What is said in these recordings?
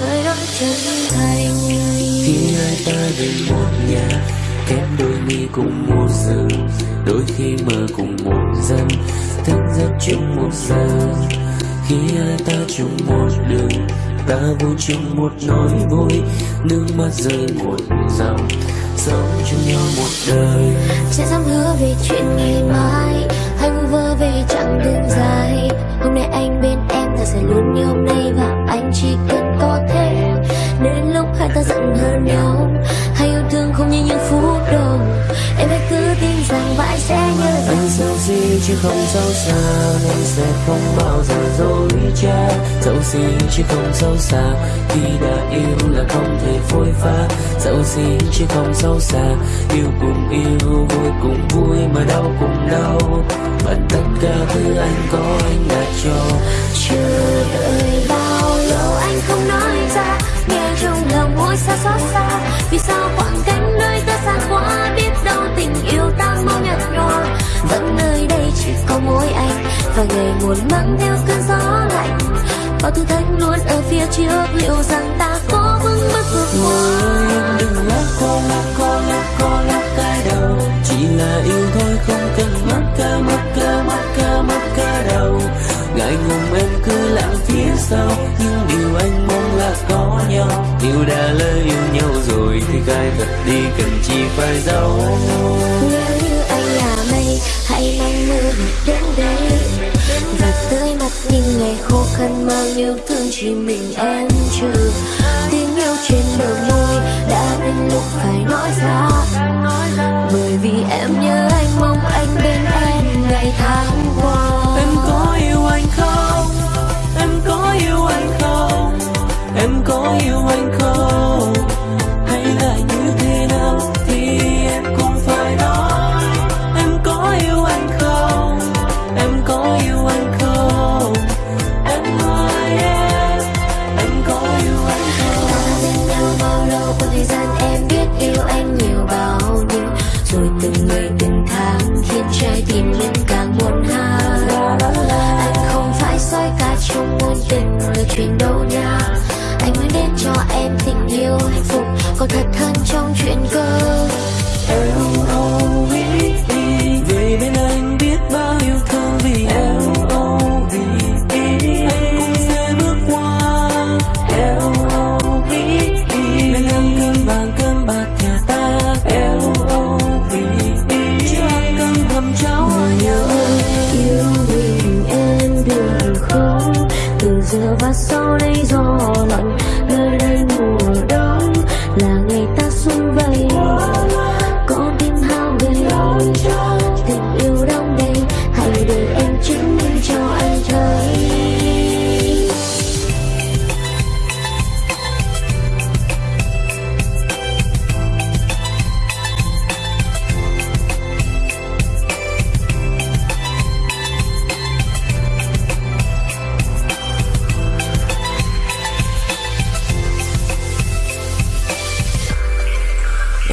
nơi đó chân thành. Khi hai ta về một nhà kém đôi mi cùng một giường đôi khi mơ cùng một dân thức giấc chung một giờ. Khi hai ta chung một đường ta vui chung một nỗi vui. Nước mắt rơi một dòng sống chung nhau một đời. Sẽ dám hứa về chuyện ngày mai vu vơ về chặng đường dài ta sẽ luôn như hôm nay và anh chỉ cần có thể đến lúc hai ta giận hơn nhau sẽ nhớ anh xấu gì chứ không sâu xa anh sẽ không bao giờ dối trá xấu gì chứ không sâu xa khi đã yêu là không thể phôi pha xấu gì chứ không sâu xa yêu cùng yêu vui cùng vui mà đau cùng đau và tất cả thứ anh có anh đã cho chưa đợi bao lâu anh không nói ra nghe trong lòng mỗi xa xót xa vì sao khoảng cách nơi xa quá biết đâu tình yêu ta mau nhạt nhòa. Vẫn nơi đây chỉ có mỗi anh và ngày buồn mang theo cơn gió lạnh. Bao thử thách luôn ở phía trước, liệu rằng ta có vững bước vượt Người qua? Em đừng lắc co lắc co lắc co lắc cái đầu. Chỉ là yêu thôi, không cần mất cơ mất cơ mất cơ mất cơ đầu. Ngại ngùng em cứ lặng phía sau Nhưng điều anh mong là có nhau. Yêu đã lỡ yêu nhau rồi thì khai thật đi cần chi phải giấu. Nếu như anh là mây, hãy mang mưa đến đây. Và tươi mặt những ngày khô khăn mang yêu thương chỉ mình em trừ tiếng yêu trên bờ môi đã đến lúc phải nói ra.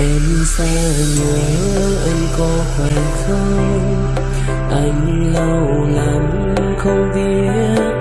Em sẽ nhớ anh có phải không? Anh lâu lắm không biết.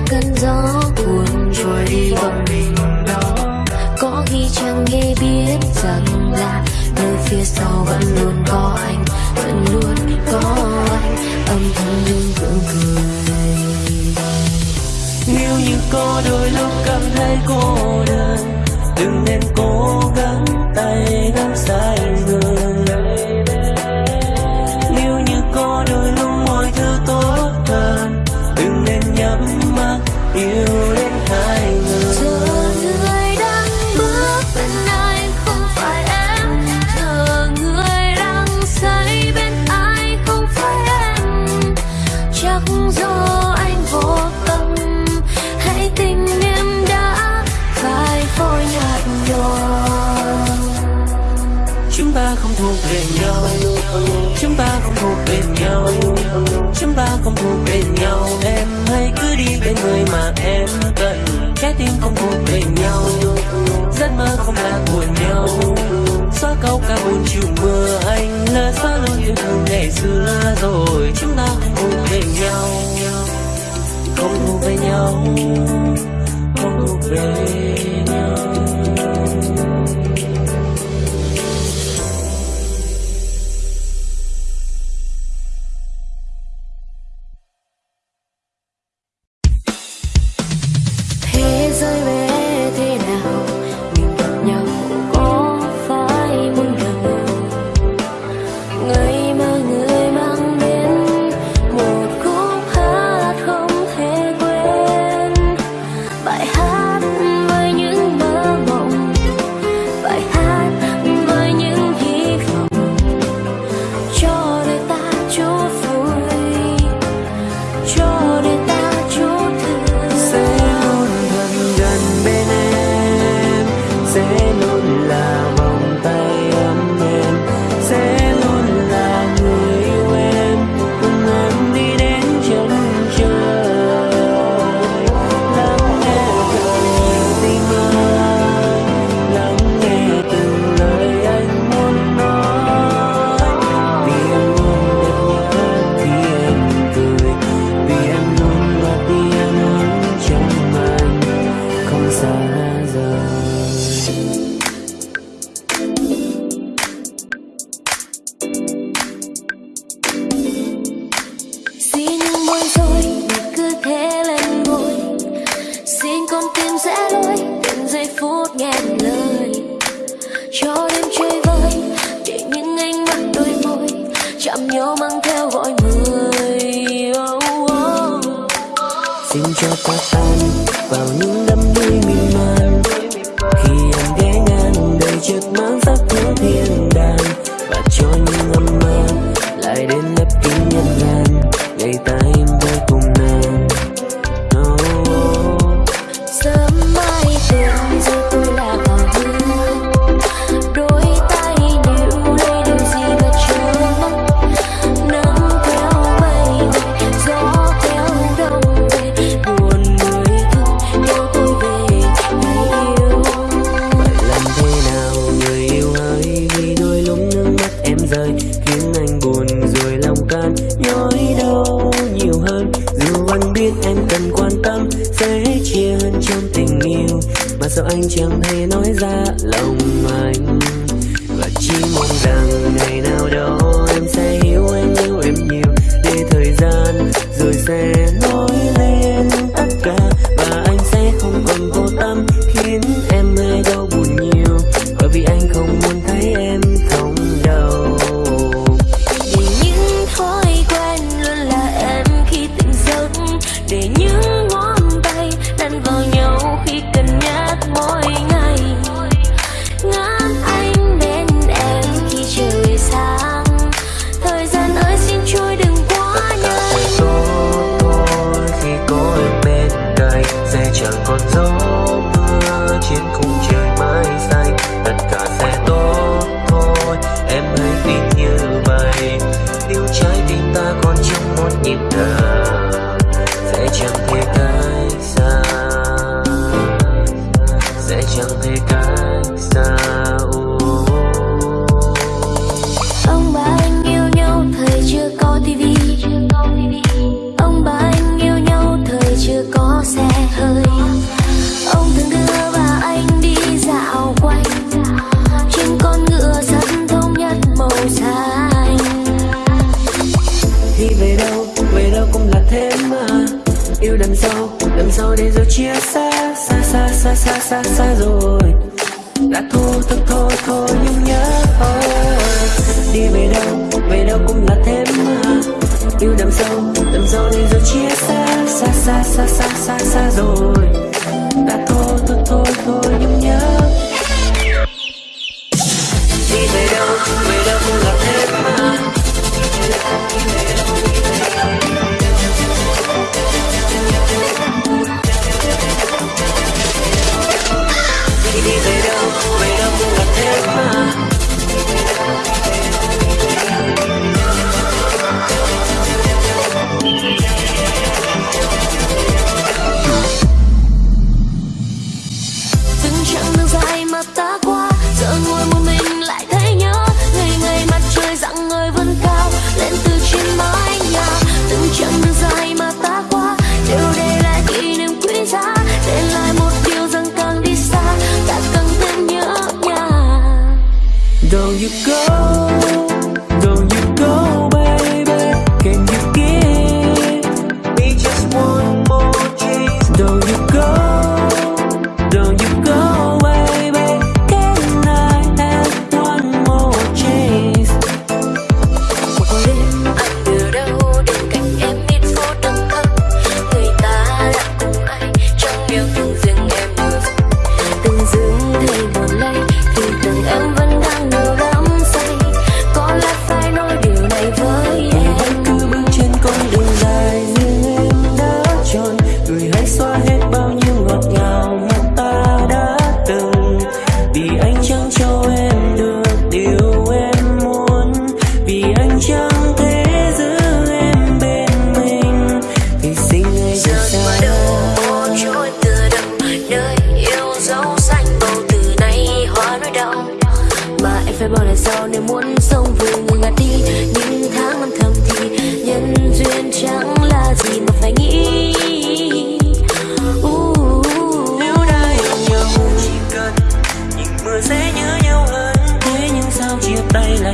phía sau vẫn luôn có anh vẫn luôn có anh. Âm thanh luôn gượng cười. Nếu như có đôi lúc cảm thấy cô đơn đừng nên cố gắng tay nắm sai đường nếu như có đôi lúc mọi thứ tốt hơn đừng nên nhắm mắt yêu đến hai người. Giờ người đang bước bên ai không phải chúng ta không thuộc về nhau. Chúng ta không thuộc về nhau. Em hãy cứ đi bên người mà em cần trái tim không thuộc về nhau. Giấc mơ không là của nhau. Xóa câu ca buồn chịu mưa anh. Là xóa luôn yêu thương ngày xưa rồi, chúng ta không thuộc về nhau. Không thuộc về nhau. Không thuộc bên sao mang theo gọi người. Oh, oh. xin cho ta tan vào những đêm đuối mê man khi em ghé ngang đầy chợt mang sắc thứ thiên đàng và cho những chẳng thể cách xa. Ông bà anh yêu nhau thời chưa có tivi ông bà anh yêu nhau thời chưa có xe hơi. Ông từng đưa bà anh đi dạo quanh. Trên con ngựa rất thông nhất màu xanh. Thì về đâu về đâu cũng là thế mà. Yêu đằng sau đằng sau để rồi chia xa xa xa xa xa xa xa rồi. Đã thôi thôi thôi thôi nhưng nhớ oh, đi về đâu về đâu cũng là thêm mà yêu đậm sâu đậm sâu đi rồi chia xa. Xa xa xa xa xa xa rồi. Đã thôi thôi thôi thôi nhưng nhớ. Đi về đâu về đâu cũng là thêm mà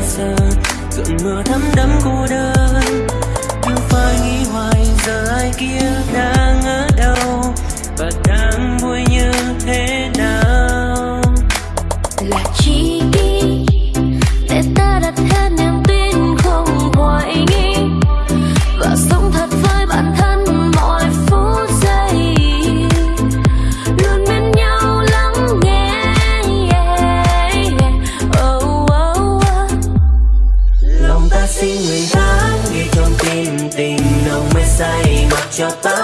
giờ cơn mưa thấm đẫm cô đơn. Cứ phải nghĩ hoài, giờ ai kia đang ở đâu? Và đang vui như thế nào? yo